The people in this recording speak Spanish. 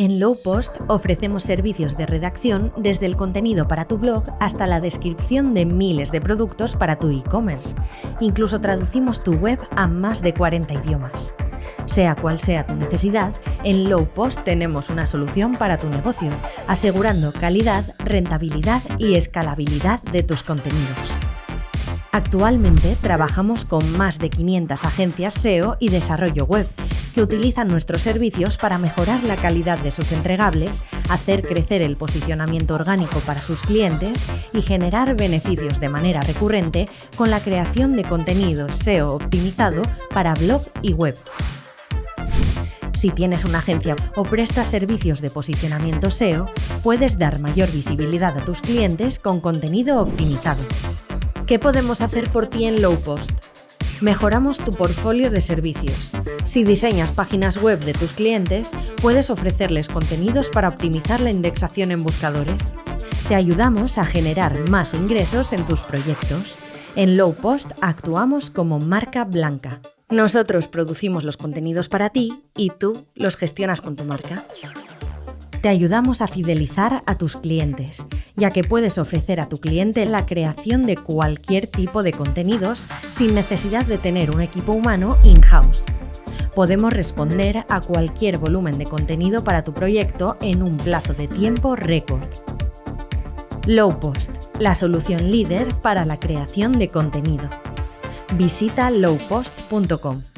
En Lowpost ofrecemos servicios de redacción desde el contenido para tu blog hasta la descripción de miles de productos para tu e-commerce. Incluso traducimos tu web a más de 40 idiomas. Sea cual sea tu necesidad, en Lowpost tenemos una solución para tu negocio, asegurando calidad, rentabilidad y escalabilidad de tus contenidos. Actualmente trabajamos con más de 500 agencias SEO y desarrollo web que utilizan nuestros servicios para mejorar la calidad de sus entregables, hacer crecer el posicionamiento orgánico para sus clientes y generar beneficios de manera recurrente con la creación de contenido SEO optimizado para blog y web. Si tienes una agencia o prestas servicios de posicionamiento SEO, puedes dar mayor visibilidad a tus clientes con contenido optimizado. ¿Qué podemos hacer por ti en Lowpost? Mejoramos tu portfolio de servicios. Si diseñas páginas web de tus clientes, puedes ofrecerles contenidos para optimizar la indexación en buscadores. Te ayudamos a generar más ingresos en tus proyectos. En Lowpost actuamos como marca blanca. Nosotros producimos los contenidos para ti y tú los gestionas con tu marca te ayudamos a fidelizar a tus clientes, ya que puedes ofrecer a tu cliente la creación de cualquier tipo de contenidos sin necesidad de tener un equipo humano in-house. Podemos responder a cualquier volumen de contenido para tu proyecto en un plazo de tiempo récord. Lowpost, la solución líder para la creación de contenido. Visita lowpost.com.